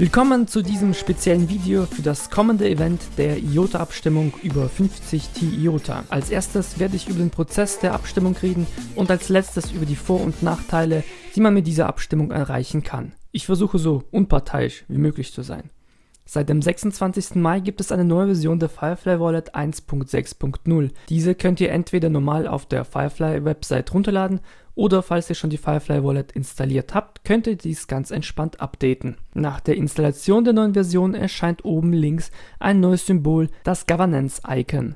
Willkommen zu diesem speziellen Video für das kommende Event der IOTA-Abstimmung über 50 T IOTA. Als erstes werde ich über den Prozess der Abstimmung reden und als letztes über die Vor- und Nachteile, die man mit dieser Abstimmung erreichen kann. Ich versuche so unparteiisch wie möglich zu sein. Seit dem 26. Mai gibt es eine neue Version der Firefly Wallet 1.6.0. Diese könnt ihr entweder normal auf der Firefly Website runterladen oder falls ihr schon die Firefly Wallet installiert habt, könnt ihr dies ganz entspannt updaten. Nach der Installation der neuen Version erscheint oben links ein neues Symbol, das Governance Icon.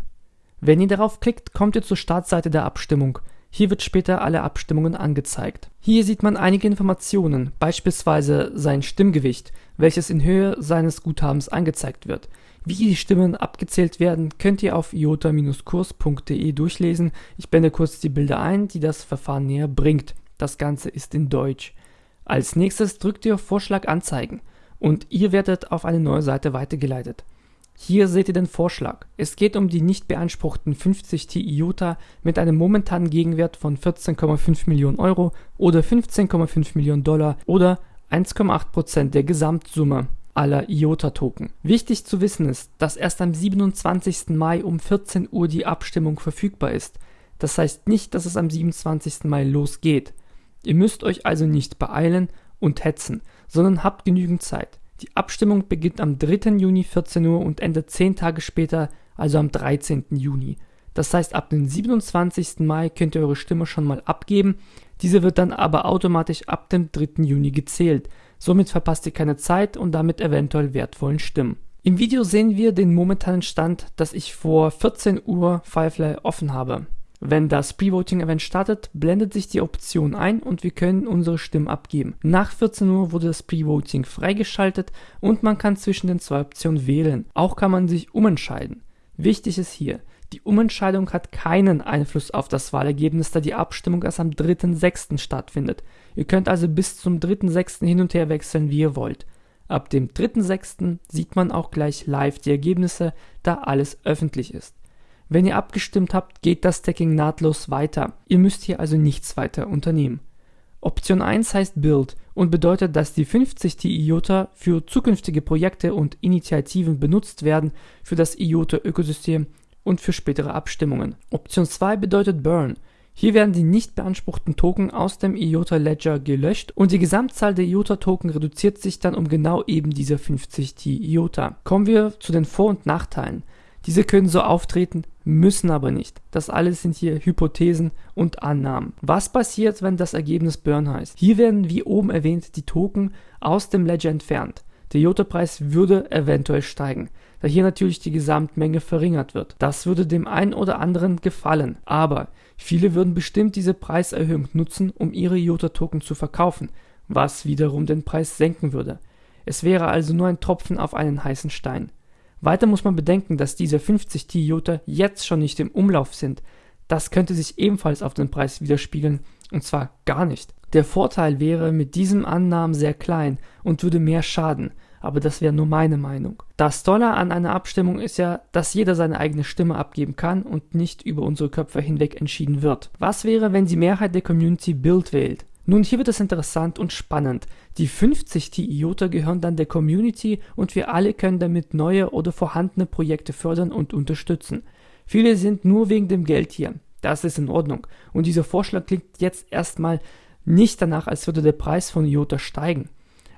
Wenn ihr darauf klickt, kommt ihr zur Startseite der Abstimmung. Hier wird später alle Abstimmungen angezeigt. Hier sieht man einige Informationen, beispielsweise sein Stimmgewicht, welches in Höhe seines Guthabens angezeigt wird. Wie die Stimmen abgezählt werden, könnt ihr auf iota-kurs.de durchlesen. Ich blende kurz die Bilder ein, die das Verfahren näher bringt. Das Ganze ist in Deutsch. Als nächstes drückt ihr auf Vorschlag anzeigen und ihr werdet auf eine neue Seite weitergeleitet. Hier seht ihr den Vorschlag. Es geht um die nicht beanspruchten 50 Ti IOTA mit einem momentanen Gegenwert von 14,5 Millionen Euro oder 15,5 Millionen Dollar oder 1,8% der Gesamtsumme aller IOTA-Token. Wichtig zu wissen ist, dass erst am 27. Mai um 14 Uhr die Abstimmung verfügbar ist. Das heißt nicht, dass es am 27. Mai losgeht. Ihr müsst euch also nicht beeilen und hetzen, sondern habt genügend Zeit. Die Abstimmung beginnt am 3. Juni 14 Uhr und endet 10 Tage später, also am 13. Juni. Das heißt, ab dem 27. Mai könnt ihr eure Stimme schon mal abgeben. Diese wird dann aber automatisch ab dem 3. Juni gezählt. Somit verpasst ihr keine Zeit und damit eventuell wertvollen Stimmen. Im Video sehen wir den momentanen Stand, dass ich vor 14 Uhr Firefly offen habe. Wenn das Pre-Voting-Event startet, blendet sich die Option ein und wir können unsere Stimmen abgeben. Nach 14 Uhr wurde das Pre-Voting freigeschaltet und man kann zwischen den zwei Optionen wählen. Auch kann man sich umentscheiden. Wichtig ist hier, die Umentscheidung hat keinen Einfluss auf das Wahlergebnis, da die Abstimmung erst am 3.6. stattfindet. Ihr könnt also bis zum 3.6. hin und her wechseln, wie ihr wollt. Ab dem 3.6. sieht man auch gleich live die Ergebnisse, da alles öffentlich ist. Wenn ihr abgestimmt habt, geht das Stacking nahtlos weiter. Ihr müsst hier also nichts weiter unternehmen. Option 1 heißt Build und bedeutet, dass die 50 Ti IOTA für zukünftige Projekte und Initiativen benutzt werden für das IOTA-Ökosystem und für spätere Abstimmungen. Option 2 bedeutet Burn. Hier werden die nicht beanspruchten Token aus dem IOTA Ledger gelöscht und die Gesamtzahl der IOTA Token reduziert sich dann um genau eben diese 50 Ti IOTA. Kommen wir zu den Vor- und Nachteilen. Diese können so auftreten, müssen aber nicht. Das alles sind hier Hypothesen und Annahmen. Was passiert, wenn das Ergebnis Burn heißt? Hier werden, wie oben erwähnt, die Token aus dem Ledger entfernt. Der IOTA-Preis würde eventuell steigen, da hier natürlich die Gesamtmenge verringert wird. Das würde dem einen oder anderen gefallen, aber viele würden bestimmt diese Preiserhöhung nutzen, um ihre IOTA-Token zu verkaufen, was wiederum den Preis senken würde. Es wäre also nur ein Tropfen auf einen heißen Stein. Weiter muss man bedenken, dass diese 50 T-Jota jetzt schon nicht im Umlauf sind. Das könnte sich ebenfalls auf den Preis widerspiegeln, und zwar gar nicht. Der Vorteil wäre mit diesem Annahmen sehr klein und würde mehr schaden, aber das wäre nur meine Meinung. Das Tolle an einer Abstimmung ist ja, dass jeder seine eigene Stimme abgeben kann und nicht über unsere Köpfe hinweg entschieden wird. Was wäre, wenn die Mehrheit der Community Bild wählt? Nun, hier wird es interessant und spannend. Die 50 TIOTA gehören dann der Community und wir alle können damit neue oder vorhandene Projekte fördern und unterstützen. Viele sind nur wegen dem Geld hier. Das ist in Ordnung. Und dieser Vorschlag klingt jetzt erstmal nicht danach, als würde der Preis von IOTA steigen.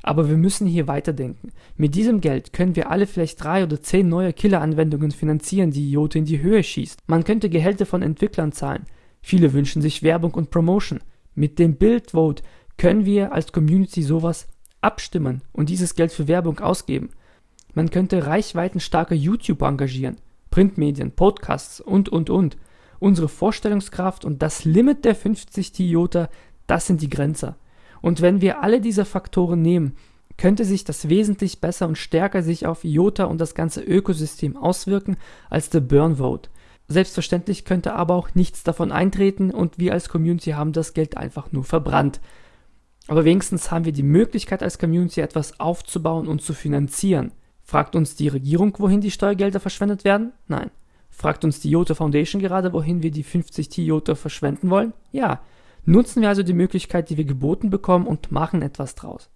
Aber wir müssen hier weiterdenken. Mit diesem Geld können wir alle vielleicht drei oder zehn neue Killer-Anwendungen finanzieren, die IOTA in die Höhe schießt. Man könnte Gehälter von Entwicklern zahlen. Viele wünschen sich Werbung und Promotion. Mit dem Bildvote können wir als Community sowas abstimmen und dieses Geld für Werbung ausgeben. Man könnte reichweitenstarke YouTuber engagieren, Printmedien, Podcasts und, und, und. Unsere Vorstellungskraft und das Limit der 50 Toyota, das sind die Grenzer. Und wenn wir alle diese Faktoren nehmen, könnte sich das wesentlich besser und stärker sich auf IOTA und das ganze Ökosystem auswirken als der Burn Vote. Selbstverständlich könnte aber auch nichts davon eintreten und wir als Community haben das Geld einfach nur verbrannt. Aber wenigstens haben wir die Möglichkeit als Community etwas aufzubauen und zu finanzieren. Fragt uns die Regierung, wohin die Steuergelder verschwendet werden? Nein. Fragt uns die Jota Foundation gerade, wohin wir die 50 T-Jota verschwenden wollen? Ja. Nutzen wir also die Möglichkeit, die wir geboten bekommen und machen etwas draus.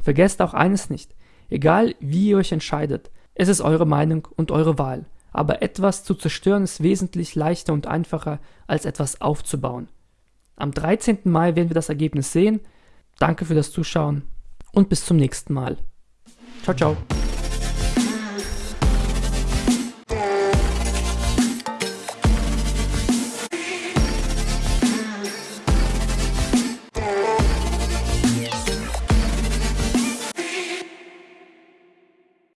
Vergesst auch eines nicht. Egal wie ihr euch entscheidet, es ist eure Meinung und eure Wahl. Aber etwas zu zerstören ist wesentlich leichter und einfacher, als etwas aufzubauen. Am 13. Mai werden wir das Ergebnis sehen. Danke für das Zuschauen und bis zum nächsten Mal. Ciao, ciao.